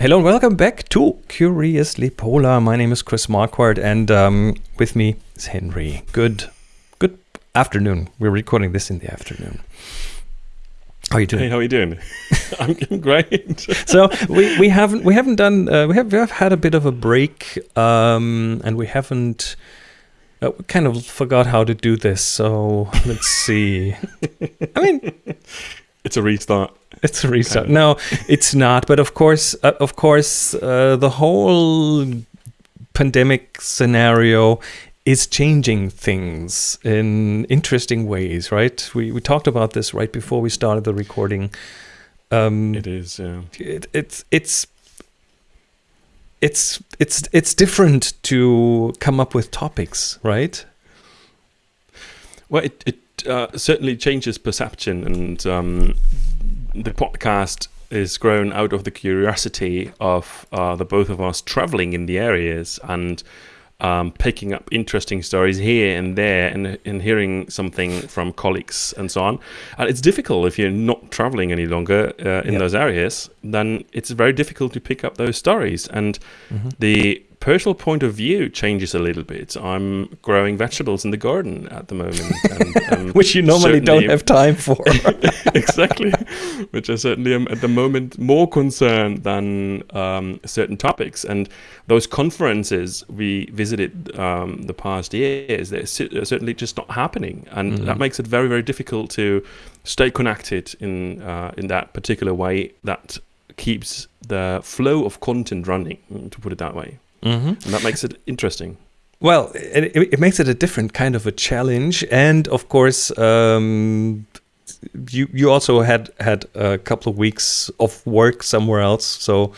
Hello and welcome back to Curiously Polar. My name is Chris Marquardt and um, with me is Henry. Good, good afternoon. We're recording this in the afternoon. How are you doing? Hey, how are you doing? I'm great. so we, we haven't we haven't done uh, we have we have had a bit of a break um, and we haven't uh, we kind of forgot how to do this. So let's see. I mean, it's a restart. It's a restart. No, it's not. But of course, uh, of course, uh, the whole pandemic scenario is changing things in interesting ways, right? We we talked about this right before we started the recording. Um, it is. Yeah. It, it's it's it's it's it's different to come up with topics, right? Well, it it uh, certainly changes perception, and um, the podcast is grown out of the curiosity of uh, the both of us traveling in the areas and um, picking up interesting stories here and there and, and hearing something from colleagues and so on. And it's difficult if you're not traveling any longer uh, in yep. those areas, then it's very difficult to pick up those stories. And mm-hmm. the personal point of view changes a little bit. I'm growing vegetables in the garden at the moment, and, um, which you normally don't have time for. exactly, which I certainly am at the moment more concerned than um, certain topics. And those conferences we visited um, the past years, they're certainly just not happening, and mm-hmm. that makes it very, very difficult to stay connected in uh, in that particular way that keeps the flow of content running, to put it that way. Mm-hmm. And that makes it interesting. Well, it, it, makes it a different kind of a challenge, and of course, um, you you also had had a couple of weeks of work somewhere else, so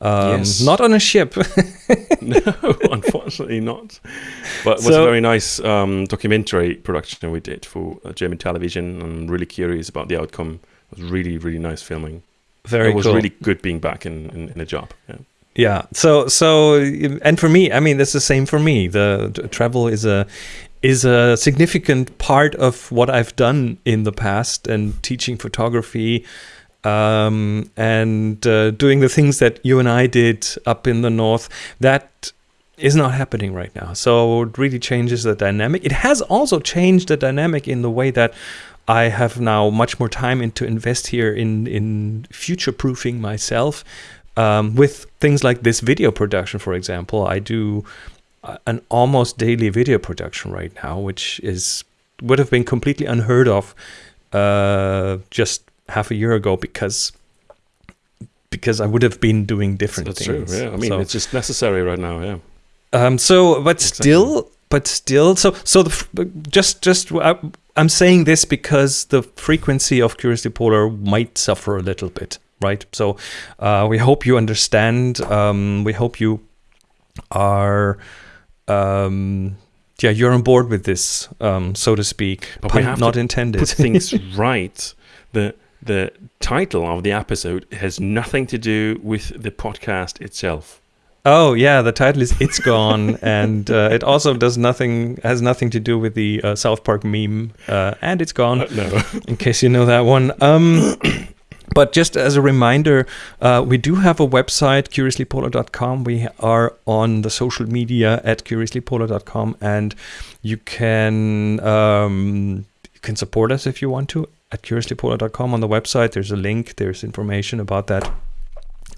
um, yes. not on a ship. no, unfortunately not. But it was so, a very nice um, documentary production we did for German television. I'm really curious about the outcome. It was really really nice filming. Very it was cool. really good being back in, in, in a job. Yeah. Yeah. So so and for me, I mean, it's the same for me. The, travel is a is a significant part of what I've done in the past and teaching photography um, and uh, doing the things that you and I did up in the north. That is not happening right now. So it really changes the dynamic. It has also changed the dynamic in the way that I have now much more time in to invest here in in future proofing myself um, with things like this video production, for example, I do an almost daily video production right now, which is would have been completely unheard of uh, just half a year ago because because I would have been doing different That's things. True, yeah. I mean, so, it's just necessary right now. Yeah. Um. So, but exactly. still, but still, so so the just just I, I'm saying this because the frequency of Curiously Polar might suffer a little bit right? So uh, we hope you understand. Um, we hope you are, um, yeah, you're on board with this, um, so to speak. But Pun we have not intended. Put things right. The the title of the episode has nothing to do with the podcast itself. Oh yeah, the title is "It's Gone," and uh, it also does nothing has nothing to do with the uh, South Park meme, uh, and it's gone. Uh, no, in case you know that one. Um, But just as a reminder, uh, we do have a website, curiouslypolar.com. We are on the social media at curiouslypolar.com, and you can um, you can support us if you want to at curiouslypolar.com on the website. There's a link. There's information about that,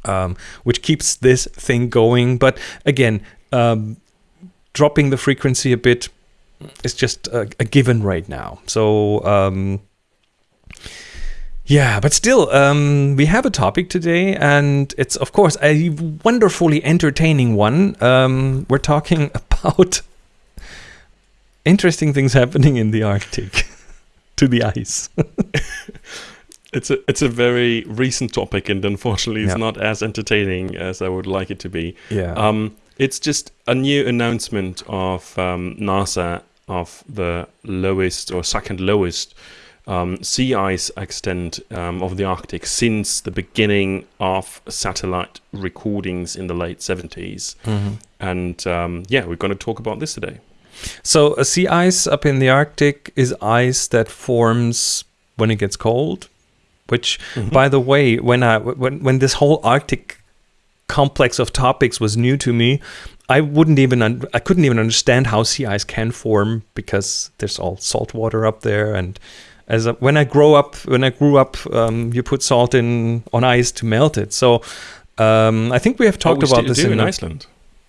um, which keeps this thing going. But again, um, dropping the frequency a bit is just a, a given right now. So um, yeah, but still, um, we have a topic today, and it's, of course, a wonderfully entertaining one. Um, we're talking about interesting things happening in the Arctic to the ice. it's a it's a very recent topic, and unfortunately, it's not as entertaining as I would like it to be. Yeah. Um, it's just a new announcement of um, NASA of the lowest or second lowest um, sea ice extent um, of the Arctic since the beginning of satellite recordings in the late 70s. Mm-hmm. And um, yeah, we're going to talk about this today. So, a sea ice up in the Arctic is ice that forms when it gets cold. Which, mm-hmm. by the way, when I when when this whole Arctic complex of topics was new to me. I wouldn't even un- I couldn't even understand how sea ice can form because there's all salt water up there and as a, when I grow up when I grew up um, you put salt in on ice to melt it. So um, I think we have talked oh, we about this in, in, Iceland.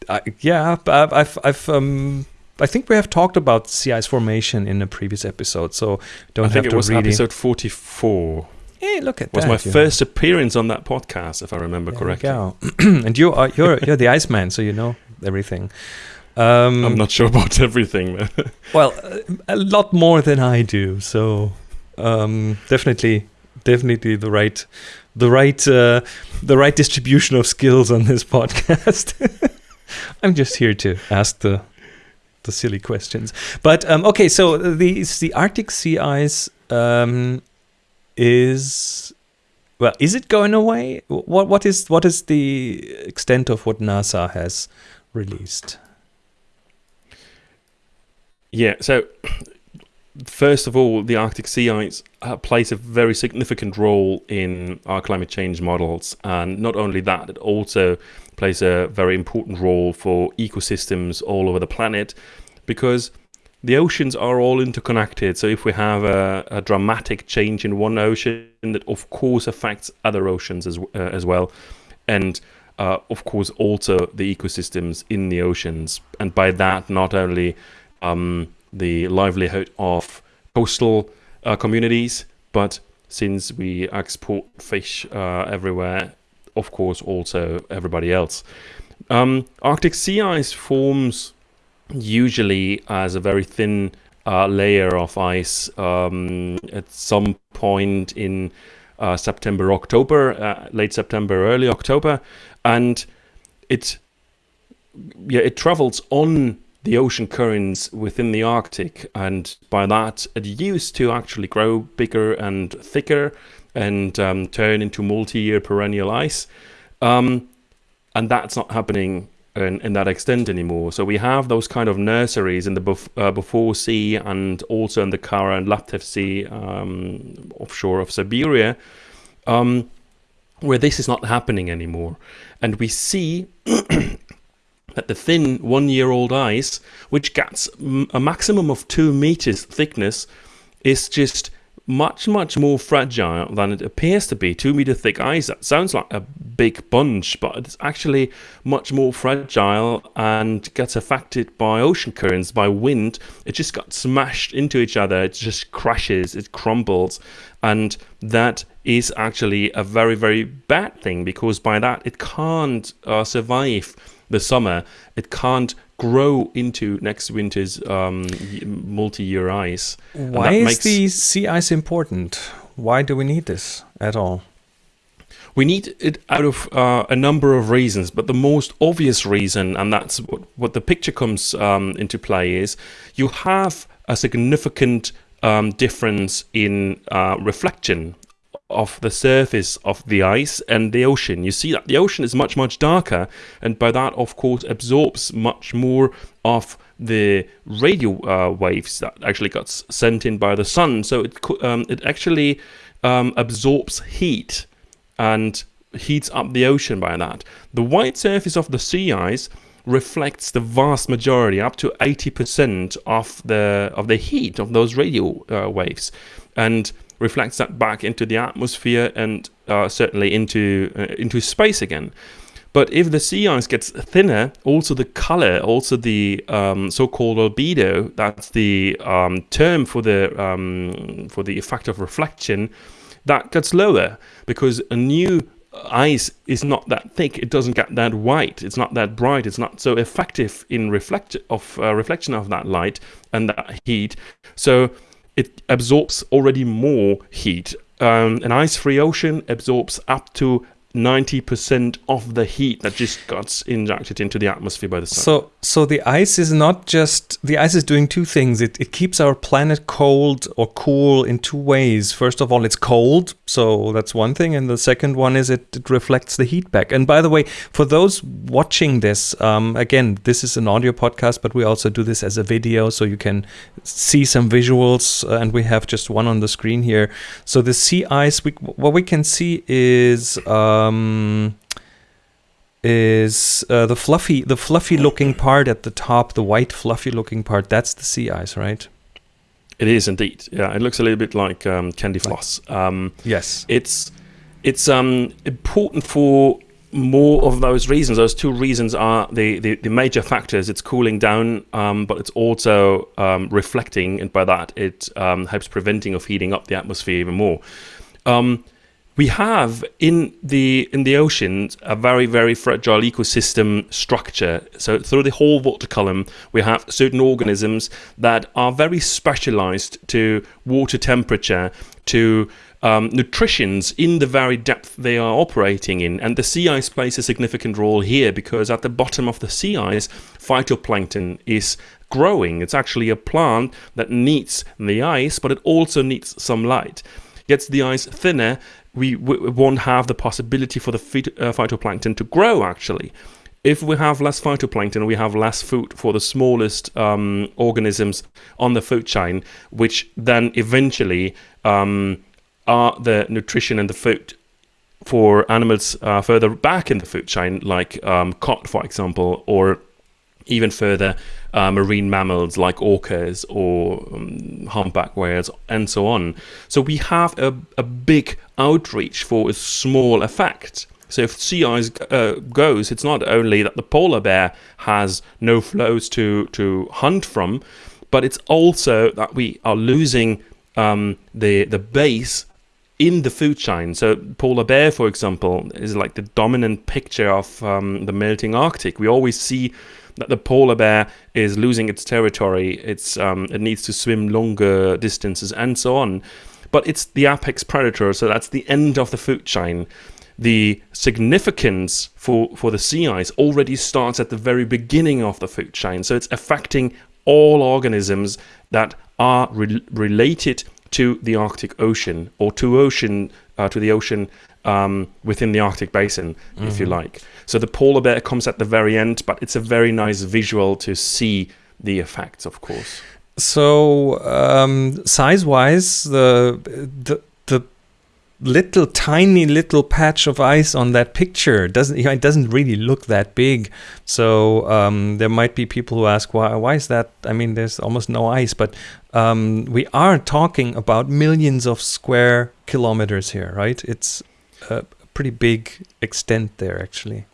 Uh, yeah, I've I've, I've um, I think we have talked about sea ice formation in a previous episode, so don't I have think it to was episode forty-four. Hey, look at was that! Was my first appearance on that podcast, if I remember There correctly. go. and you are you're you're the Iceman, so you know everything. Um, I'm not sure about everything. well, a lot more than I do. So um, definitely, definitely the right, the right, uh, the right distribution of skills on this podcast. I'm just here to ask the the silly questions. But um, okay, so the the Arctic sea ice um, is well, is it going away? What what is what is the extent of what NASA has released? yeah. So, first of all, the Arctic sea ice uh, plays a very significant role in our climate change models, and not only that, it also plays a very important role for ecosystems all over the planet, because the oceans are all interconnected. So if we have a, a dramatic change in one ocean, that of course affects other oceans as uh, as well, and uh, of course also the ecosystems in the oceans, and by that not only um, the livelihood of coastal uh, communities, but since we export fish uh, everywhere, of course also everybody else. Um, Arctic sea ice forms usually as a very thin uh, layer of ice um, at some point in uh, September, October, uh, late September, early October, and it yeah it travels on the ocean currents within the Arctic, and by that it used to actually grow bigger and thicker and um, turn into multi-year perennial ice, um, and that's not happening in, in that extent anymore. So we have those kind of nurseries in the Bef- uh, Beaufort Sea and also in the Kara and Laptev Sea um, offshore of Siberia, um, where this is not happening anymore. And we see that the thin one-year-old ice, which gets a maximum of two meters thickness, is just much, much more fragile than it appears to be. Two meter thick ice, that sounds like a big bunch, but it's actually much more fragile and gets affected by ocean currents, by wind. It just got smashed into each other, it just crashes, it crumbles. And that is actually a very, very bad thing because by that it can't uh, survive the summer. It can't grow into next winter's um, multi-year ice. Why is makes- the sea ice important? Why do we need this at all? We need it out of uh, a number of reasons, but the most obvious reason, and that's what, what the picture comes um, into play, is you have a significant um, difference in uh, reflection of the surface of the ice and the ocean. You see that the ocean is much, much darker, and by that, of course, absorbs much more of the radio uh, waves that actually got sent in by the sun. So it um, it actually um, absorbs heat and heats up the ocean by that. The white surface of the sea ice reflects the vast majority, up to 80% of the of the heat of those radio uh, waves, and reflects that back into the atmosphere and uh, certainly into uh, into space again. But if the sea ice gets thinner, also the color, also the um, so-called albedo, that's the um, term for the um, for the effect of reflection, that gets lower because a new ice is not that thick. It doesn't get that white. It's not that bright. It's not so effective in reflect of uh, reflection of that light and that heat. So it absorbs already more heat. Um, an ice-free ocean absorbs up to 90% of the heat that just got injected into the atmosphere by the sun. So, so the ice is not just the ice is doing two things. It it keeps our planet cold or cool in two ways. First of all, it's cold, so that's one thing, and the second one is it, it reflects the heat back. And by the way, for those watching this, um, again, this is an audio podcast, but we also do this as a video, so you can see some visuals, uh, and we have just one on the screen here. So the sea ice, we, what we can see is. Um, is uh, the fluffy, the fluffy looking part at the top, the white fluffy looking part. That's the sea ice, right? It is indeed. Yeah, it looks a little bit like um, candy floss. Um, yes, it's it's um, important for more of those reasons. Those two reasons are the, the, the major factors. It's cooling down, um, but it's also um, reflecting, and by that it um, helps preventing of heating up the atmosphere even more. We have in the in the oceans a very very fragile ecosystem structure. So through the whole water column, we have certain organisms that are very specialized to water temperature, to um, nutritions in the very depth they are operating in. And the sea ice plays a significant role here because at the bottom of the sea ice, phytoplankton is growing. It's actually a plant that needs the ice, but it also needs some light. Gets the ice thinner, we, we won't have the possibility for the uh, phytoplankton to grow actually. If we have less phytoplankton, we have less food for the smallest um, organisms on the food chain, which then eventually um, are the nutrition and the food for animals uh, further back in the food chain, like um, cod, for example, or even further uh, marine mammals like orcas or um, humpback whales and so on. So we have a, a big outreach for a small effect. So if sea ice uh, goes, it's not only that the polar bear has no floes to, to hunt from, but it's also that we are losing um, the, the base in the food chain. So polar bear, for example, is like the dominant picture of um, the melting Arctic. We always see that the polar bear is losing its territory. It's um, it needs to swim longer distances and so on. But it's the apex predator, so that's the end of the food chain. The significance for, for the sea ice already starts at the very beginning of the food chain. So it's affecting all organisms that are re related to the Arctic Ocean or to ocean uh, to the ocean um, within the Arctic Basin, mm-hmm. if you mm-hmm. like. So the polar bear comes at the very end, but it's a very nice visual to see the effects, of course. So um, size-wise, the the the little tiny little patch of ice on that picture doesn't it doesn't really look that big. So um, there might be people who ask why why is that? I mean, there's almost no ice, but um, we are talking about millions of square kilometers here, right? It's a pretty big extent there, actually.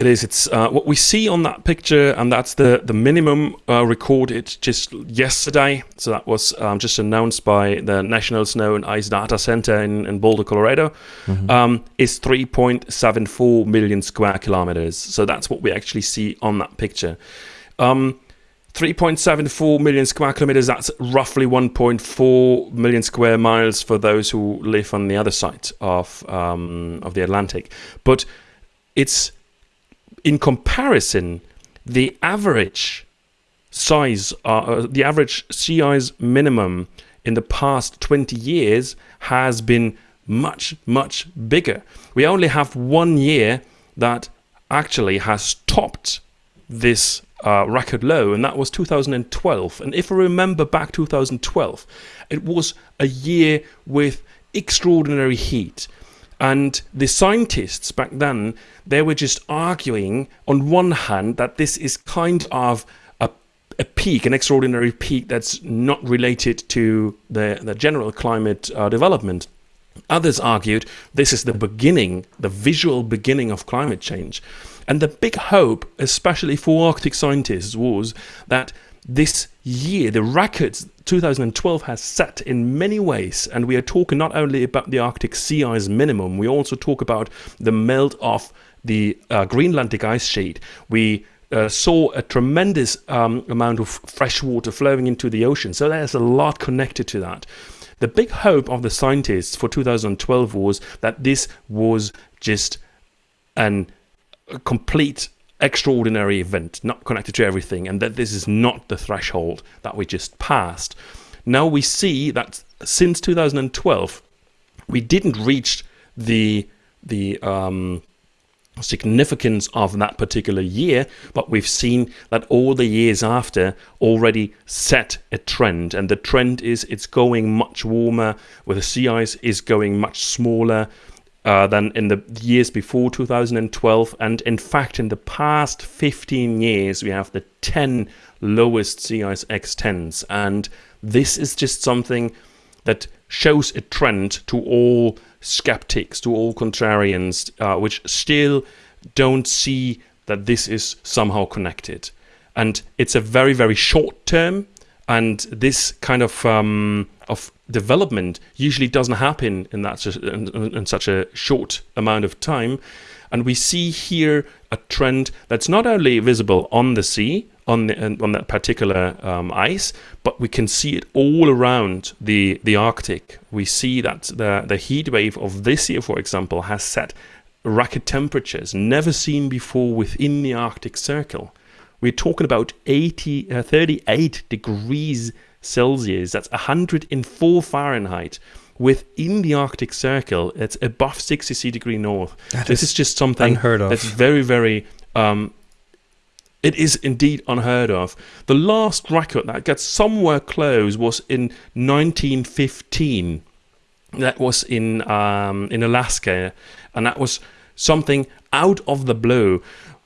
It is. It's uh, what we see on that picture, and that's the the minimum uh, recorded just yesterday. So that was um, just announced by the National Snow and Ice Data Center in, in Boulder, Colorado. Mm-hmm. Um, is 3.74 million square kilometers. So that's what we actually see on that picture. Um, 3.74 million square kilometers, that's roughly 1.4 million square miles for those who live on the other side of, um, of the Atlantic. But it's in comparison, the average size, uh, uh, the average ice minimum in the past 20 years has been much, much bigger. We only have one year that actually has topped this uh, record low, and that was 2012. And if I remember back 2012, it was a year with extraordinary heat. And the scientists back then, they were just arguing on one hand that this is kind of a, a peak, an extraordinary peak that's not related to the, the general climate uh, development. Others argued this is the beginning, the visual beginning of climate change. And the big hope, especially for Arctic scientists, was that this year, the records 2012 has set in many ways, and we are talking not only about the Arctic sea ice minimum, we also talk about the melt of the uh, Greenlandic ice sheet. We uh, saw a tremendous um, amount of fresh water flowing into the ocean, so there's a lot connected to that. The big hope of the scientists for 2012 was that this was just an a complete extraordinary event, not connected to everything, and that this is not the threshold that we just passed. Now we see that since 2012, we didn't reach the the um, significance of that particular year, but we've seen that all the years after already set a trend, and the trend is it's going much warmer, where the sea ice is going much smaller, uh, than in the years before 2012. And in fact, in the past 15 years, we have the 10 lowest ice extents. And this is just something that shows a trend to all skeptics, to all contrarians, uh, which still don't see that this is somehow connected. And it's a very, very short term. And this kind of um, of development usually doesn't happen in that in, in such a short amount of time. And we see here a trend that's not only visible on the sea, on the, on that particular um, ice, but we can see it all around the the Arctic. We see that the the heat wave of this year, for example, has set record temperatures never seen before within the Arctic Circle. We're talking about 80, uh, 38 degrees Celsius. That's 104 Fahrenheit. Within the Arctic Circle, it's above 60 degree north. That this is is just something unheard of. that's very, very um, it is indeed unheard of. The last record that gets somewhere close was in 1915. That was in um, in Alaska, and that was something out of the blue.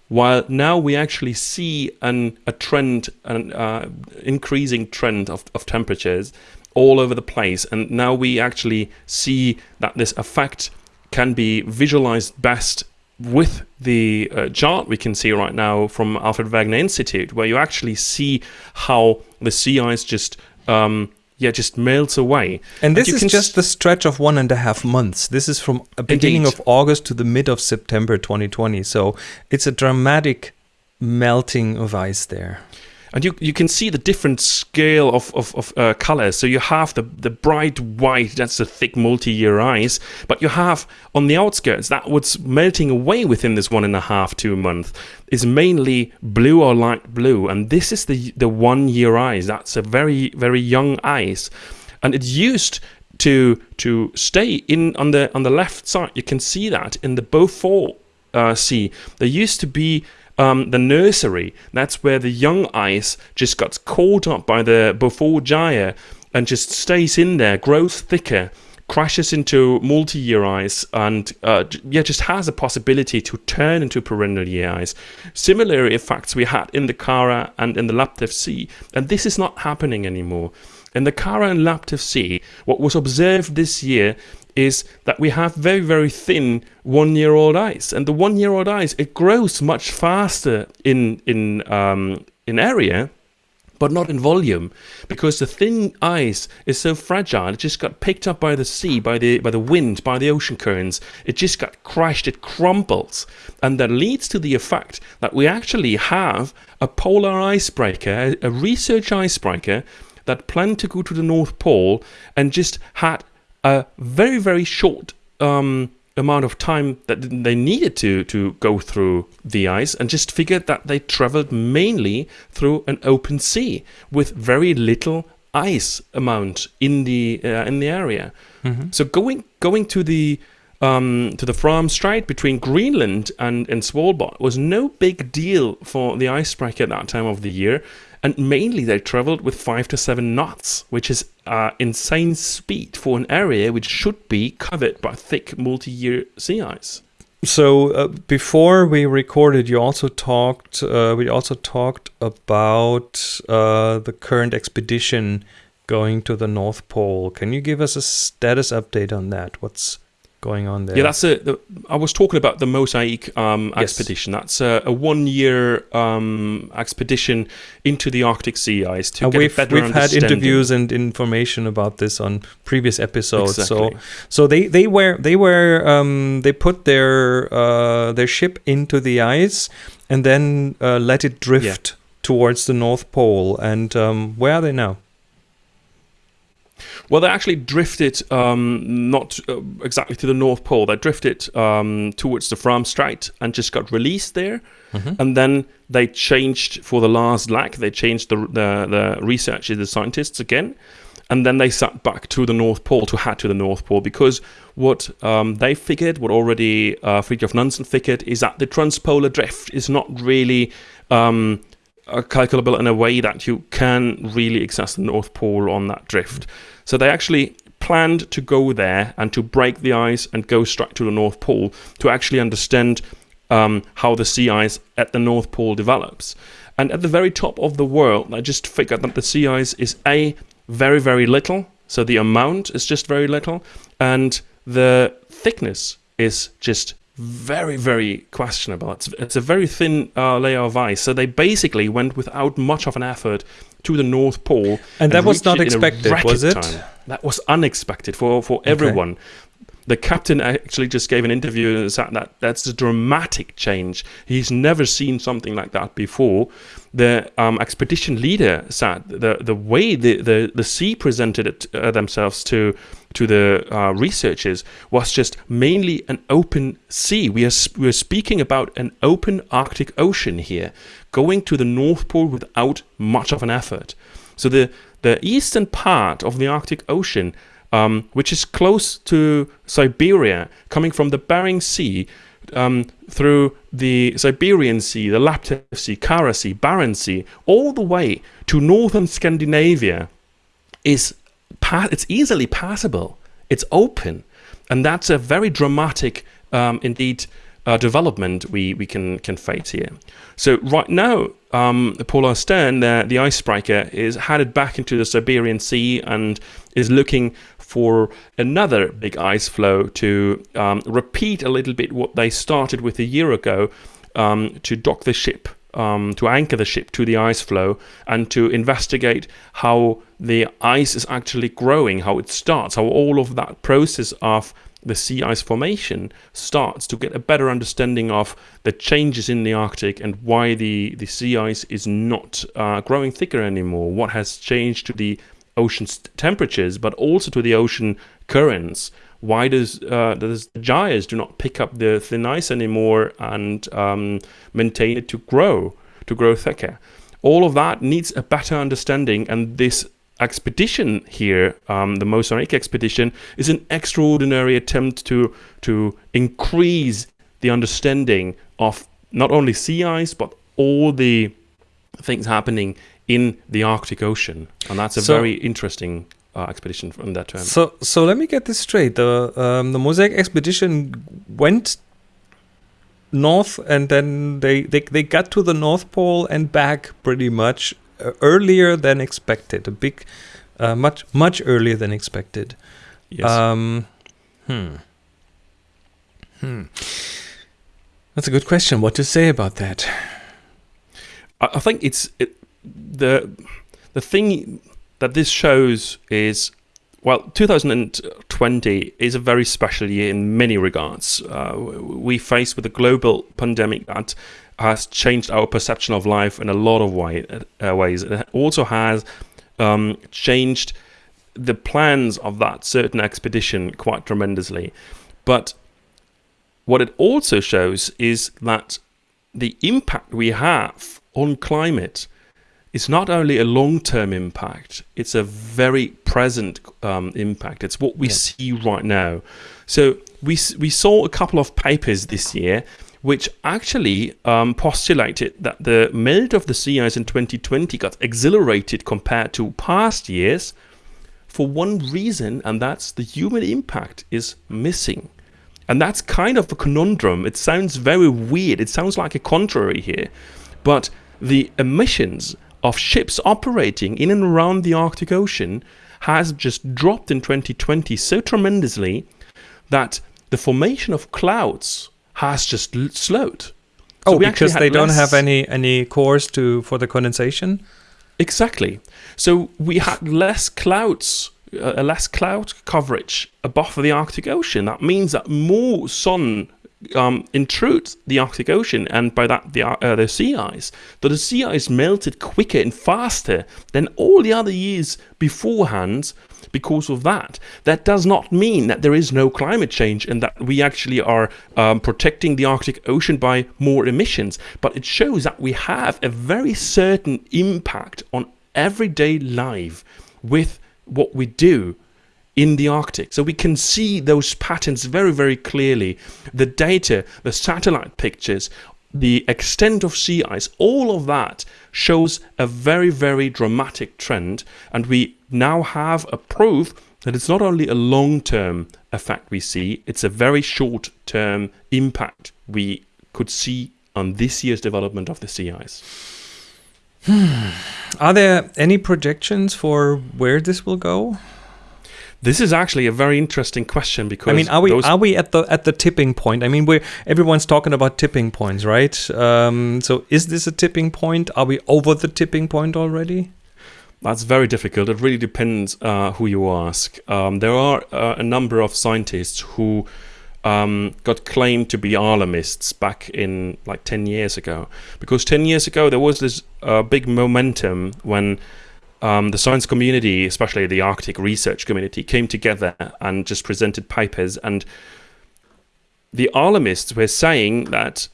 While now we actually see an, a trend, an uh, increasing trend of, of temperatures all over the place, and now we actually see that this effect can be visualized best with the uh, chart we can see right now from Alfred Wegener Institute, where you actually see how the sea ice just um, yeah just melts away. And this you is just the stretch of one and a half months. This is from beginning Indeed. of August to the mid of September 2020. So it's a dramatic melting of ice there. And you you can see the different scale of of, of uh, colors. So you have the the bright white, that's the thick multi-year ice, but you have on the outskirts that what's melting away within this one and a half two month is mainly blue or light blue, and this is the the one year ice. That's a very very young ice, and it used to to stay in on the on the left side. You can see that in the Beaufort uh, Sea, there used to be um, the nursery. That's where the young ice just gets caught up by the Beaufort gyre and just stays in there, grows thicker, crashes into multi-year ice, and uh, yeah, just has a possibility to turn into perennial year ice. Similar effects we had in the Kara and in the Laptev Sea, and this is not happening anymore. In the Kara and Laptev Sea, what was observed this year is that we have very very thin one year old ice and the one year old ice it grows much faster in in um, in area but not in volume because the thin ice is so fragile. It just got picked up by the sea by the by the wind by the ocean currents. It just got crushed it crumbles. And that leads to the effect that we actually have a polar icebreaker a research icebreaker that planned to go to the north pole and just had a very very short um, amount of time that they needed to to go through the ice and just figured that they traveled mainly through an open sea with very little ice amount in the uh, in the area so going going to the um, to the Fram Strait between Greenland and, and Svalbard was no big deal for the icebreaker at that time of the year. And mainly they traveled with five to seven knots, which is uh, insane speed for an area which should be covered by thick multi-year sea ice. So uh, before we recorded, you also talked. Uh, we also talked about uh, the current expedition going to the North Pole. Can you give us a status update on that? What's going on there? Yeah, that's a. The, I was talking about the Mosaic um, Yes. expedition. That's a, a one-year um, expedition into the Arctic sea ice to Uh, get we've a better we've had interviews and information about this on previous episodes. Exactly. So so they they were they were um, they put their uh, their ship into the ice and then uh, let it drift towards the North Pole. And um, where are they now? Well, they actually drifted um, not uh, exactly to the North Pole. They drifted um, towards the Fram Strait and just got released there. And then they changed for the last leg. They changed the the, the researchers, the scientists again, and then they sat back to the North Pole to head to the North Pole because what um, they figured, what already uh, Fridtjof Nansen figured, is that the transpolar drift is not really um, uh, calculable in a way that you can really access the North Pole on that drift. So they actually planned to go there and to break the ice and go straight to the North Pole to actually understand um, how the sea ice at the North Pole develops. And at the very top of the world, I just figured that the sea ice is a very very little, so the amount is just very little, and the thickness is just very very questionable. It's it's a very thin uh, layer of ice. So they basically went without much of an effort to the North Pole, And and that was not it in a expected, was it? time. That was unexpected for for everyone. The captain actually just gave an interview and said that that's a dramatic change. He's never seen something like that before. The um, expedition leader said the the way the the, the sea presented it, uh, themselves to to the uh, researchers was just mainly an open sea. We are sp- we are speaking about an open Arctic Ocean here, going to the North Pole without much of an effort. So the the eastern part of the Arctic Ocean, um, which is close to Siberia, coming from the Bering Sea um, through the Siberian Sea, the Laptev Sea, Kara Sea, Barents Sea, all the way to northern Scandinavia, is it's easily passable. It's open, and that's a very dramatic, um, indeed, uh, development we, we can can face here. So right now, um, the Polarstern, the, the icebreaker, is headed back into the Siberian Sea and is looking for another big ice floe to um, repeat a little bit what they started with a year ago um, to dock the ship, um, to anchor the ship to the ice floe, and to investigate how the ice is actually growing, how it starts, how all of that process of the sea ice formation starts to get a better understanding of the changes in the Arctic and why the, the sea ice is not uh, growing thicker anymore, what has changed to the ocean's temperatures, but also to the ocean currents. Why does, uh, does the gyres do not pick up the thin ice anymore and um, maintain it to grow, to grow thicker? All of that needs a better understanding, and this expedition here, um, the Mosaic expedition, is an extraordinary attempt to to increase the understanding of not only sea ice but all the things happening in the Arctic Ocean, and that's a So- very interesting uh, expedition from that term. So so let me get this straight. The um, the Mosaic expedition went north and then they, they they got to the North Pole and back pretty much uh, earlier than expected. A big uh, much much earlier than expected. yes. Um, hmm. Hmm. That's a good question. What to say about that? I, I think it's it, the the thing that this shows is well, 2020 is a very special year in many regards. Uh, we face with a global pandemic that has changed our perception of life in a lot of way, uh, ways. It also has um, changed the plans of that certain expedition quite tremendously. But what it also shows is that the impact we have on climate is not only a long-term impact; it's a very present um, impact. It's what we Yeah. see right now. So we we saw a couple of papers this year which actually um, postulated that the melt of the sea ice in 2020 got accelerated compared to past years for one reason, and that's the human impact is missing. And that's kind of a conundrum. It sounds very weird. It sounds like a contrary here. But the emissions of ships operating in and around the Arctic Ocean has just dropped in 2020 so tremendously that the formation of clouds has just l- slowed. So Oh, because they don't have any any cores to for the condensation. Exactly. So we had less clouds, uh, less cloud coverage above the Arctic Ocean. That means that more sun um, intrudes the Arctic Ocean, and by that the uh, the sea ice. That the sea ice melted quicker and faster than all the other years beforehand. Because of that, that does not mean that there is no climate change and that we actually are um, protecting the Arctic Ocean by more emissions. But it shows that we have a very certain impact on everyday life with what we do in the Arctic. So we can see those patterns very, very clearly. The data, the satellite pictures, the extent of sea ice, all of that shows a very, very dramatic trend. And we now have a proof that it's not only a long term effect we see, it's a very short term impact we could see on this year's development of the sea ice. Hmm. Are there any projections for where this will go? This is actually a very interesting question because I mean, are we are we at the at the tipping point? I mean, we everyone's talking about tipping points, right? Um, so, is this a tipping point? Are we over the tipping point already? That's very difficult. It really depends uh, who you ask. Um, there are uh, a number of scientists who um, got claimed to be alarmists back in like 10 years ago. Because 10 years ago, there was this uh, big momentum when um, the science community, especially the Arctic research community, came together and just presented papers. And the alarmists were saying that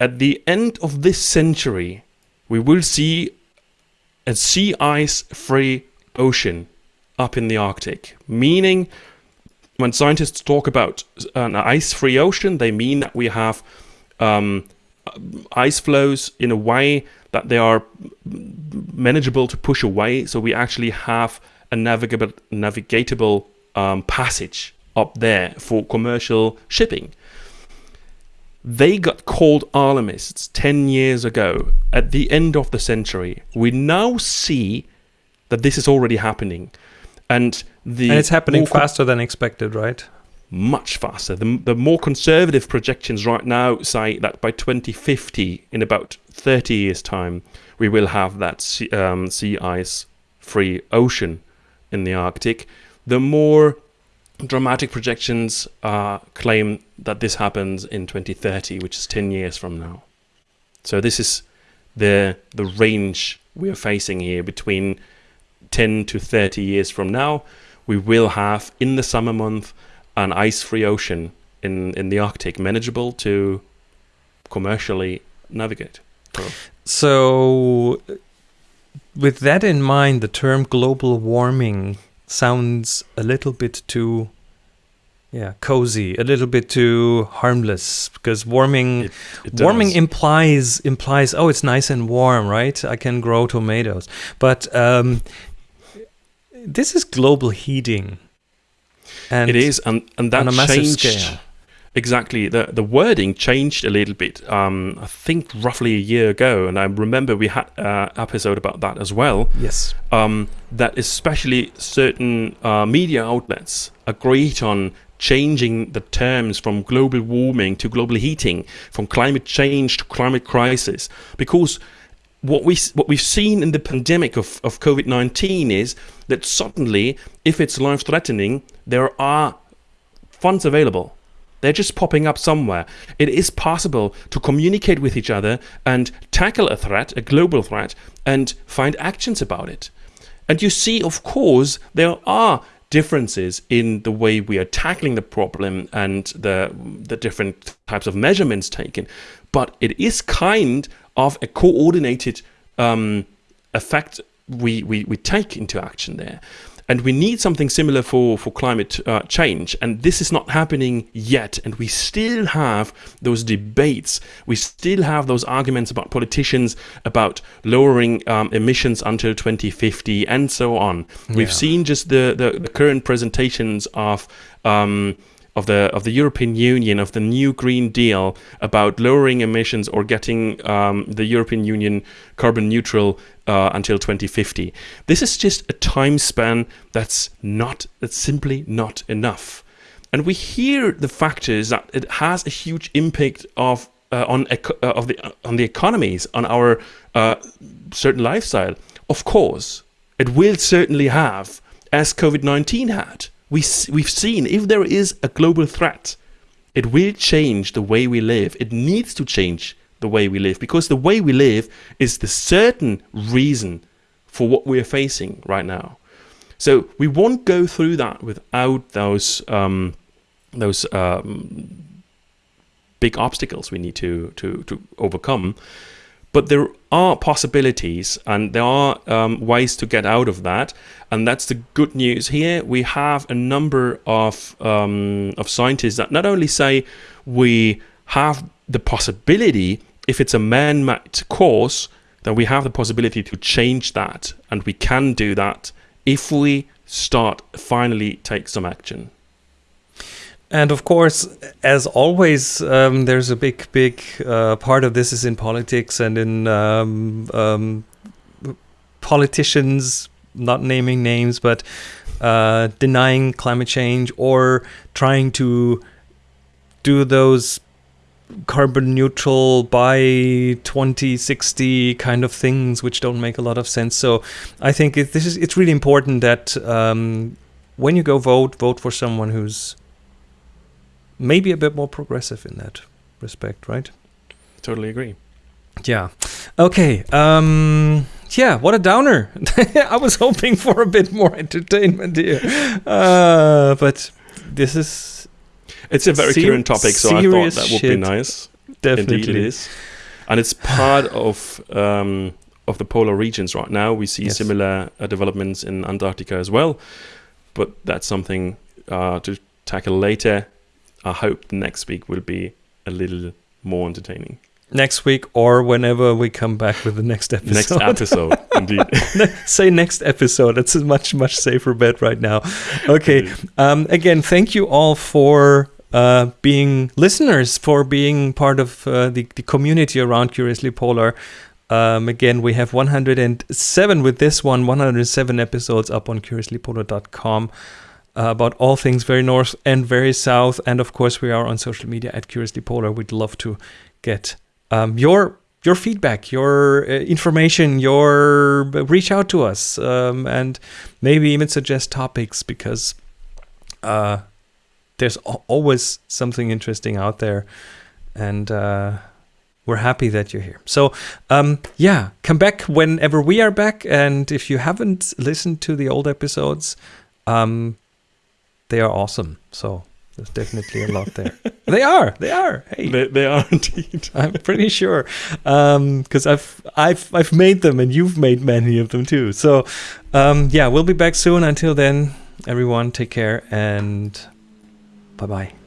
at the end of this century, we will see a sea ice free ocean up in the Arctic, meaning when scientists talk about an ice free ocean, they mean that we have um, ice floes in a way that they are manageable to push away. So we actually have a navigable, navigatable um, passage up there for commercial shipping. They got called alarmists 10 years ago at the end of the century. We now see that this is already happening. And the and it's happening faster than expected, right? Much faster. The, the more conservative projections right now say that by 2050, in about 30 years' time, we will have that sea, um, sea ice free ocean in the Arctic. The more dramatic projections uh, claim that this happens in 2030, which is 10 years from now. So this is the the range we are facing here between 10 to 30 years from now. We will have in the summer month an ice-free ocean in in the Arctic manageable to commercially navigate. So. so, with that in mind, the term global warming sounds a little bit too yeah cozy a little bit too harmless because warming it, it warming implies implies oh it's nice and warm right i can grow tomatoes but um, this is global heating and it is, and and that changed. Scale. Exactly. The the wording changed a little bit. Um, I think roughly a year ago, and I remember we had an episode about that as well. Yes. Um, that especially certain uh, media outlets agreed on changing the terms from global warming to global heating, from climate change to climate crisis, because what we what we've seen in the pandemic of, of COVID nineteen is that suddenly, if it's life threatening, there are funds available. They're just popping up somewhere. It is possible to communicate with each other and tackle a threat, a global threat, and find actions about it. And you see, of course, there are differences in the way we are tackling the problem and the the different types of measurements taken. But it is kind of a coordinated um, effect we, we, we take into action there. And we need something similar for, for climate uh, change. And this is not happening yet. And we still have those debates. We still have those arguments about politicians about lowering um, emissions until 2050 and so on. Yeah. We've seen just the, the, the current presentations of. Um, of the of the European Union of the new Green Deal about lowering emissions or getting um, the European Union carbon neutral uh, until 2050. This is just a time span that's not that's simply not enough. And we hear the factors that it has a huge impact of uh, on uh, of the on the economies on our uh, certain lifestyle. Of course, it will certainly have, as COVID 19 had we, we've seen if there is a global threat, it will change the way we live. It needs to change the way we live because the way we live is the certain reason for what we're facing right now. So we won't go through that without those um, those um, big obstacles we need to to to overcome. But there are possibilities and there are um, ways to get out of that. And that's the good news here. We have a number of, um, of scientists that not only say we have the possibility, if it's a man made cause, then we have the possibility to change that. And we can do that if we start finally take some action. And of course, as always, um, there's a big, big uh, part of this is in politics and in um, um, politicians, not naming names, but uh, denying climate change or trying to do those carbon neutral by 2060 kind of things which don't make a lot of sense. So i think this is it's really important that um, when you go vote vote for someone who's maybe a bit more progressive in that respect right Totally agree. yeah okay um yeah what a downer i was hoping for a bit more entertainment here uh but this is It's a very Ser- current topic, so I thought that would be nice. definitely Indeed, it is, and it's part of um, of the polar regions right now. We see Yes. similar uh, developments in Antarctica as well, but that's something uh, to tackle later. I hope next week will be a little more entertaining. next week or whenever we come back with the next episode Next episode, indeed. say next episode. That's a much much safer bet right now. Okay. Um, again, thank you all for uh, being listeners, for being part of uh, the the community around Curiously Polar. Um, again, we have 107 with this one, 107 episodes up on curiouslypolar.com uh, about all things very north and very south. And of course, we are on social media at Curiously Polar. We'd love to get um, your your feedback, your uh, information, your reach out to us, um, and maybe even suggest topics because uh, there's always something interesting out there, and uh, we're happy that you're here. So um, yeah, come back whenever we are back, and if you haven't listened to the old episodes, um, they are awesome. So there's definitely a lot there. they are, they are. Hey, they, they are indeed. I'm pretty sure, because I've I've I've made them, and you've made many of them too. So, um, yeah, we'll be back soon. Until then, everyone, take care and bye bye.